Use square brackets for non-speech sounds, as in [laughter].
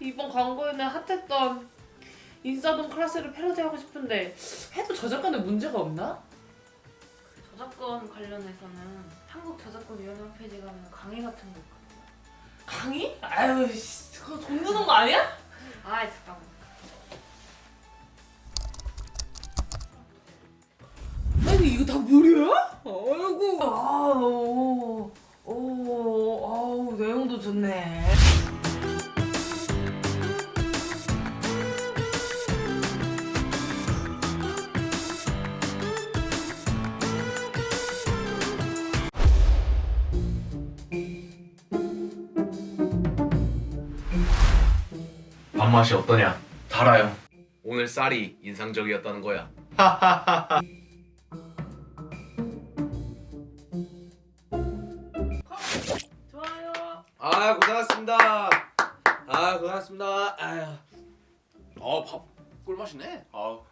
이번 광고에는 핫했던 인싸동 클래스를 패러디하고 싶은데 해도 저작권에 문제가 없나? 저작권 관련해서는 한국저작권위원회 홈페이지 가면 강의 같은 거 있거든요. 강의? 아유 씨, 그거 돈 드는 거 아니야? 아 잠깐만. 아니 이거 다 무료야? 아이고 내용도 좋네 밥맛이 어떠냐? 달아요. 오늘 쌀이 인상적이었다는 거야. [laughs] 아 고생하셨습니다. 아 고생하셨습니다. 아유. 어밥 꿀맛이네. 아우.